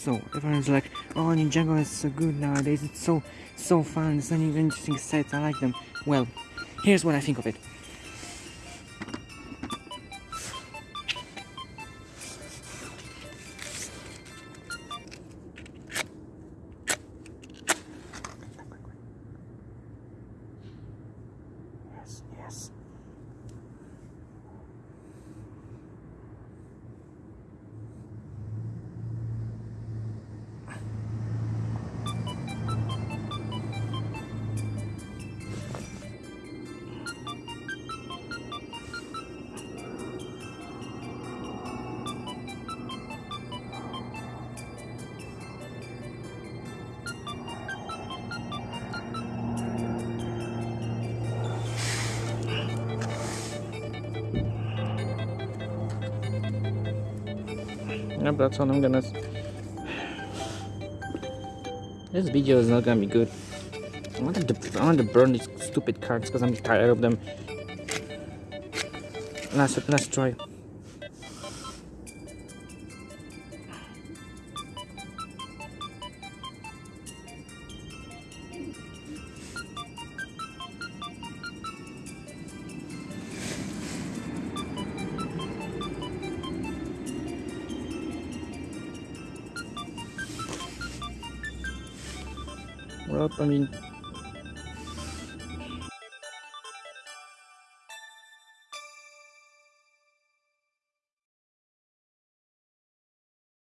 so. Everyone's like, oh, Ninjago is so good nowadays. It's so, so fun. It's even interesting sets. I like them. Well, here's what I think of it. Yes, yes. Yep, that's all I'm gonna. This video is not gonna be good. I want to, I want to burn these stupid cards because I'm tired of them. Last, last try. Well, I mean,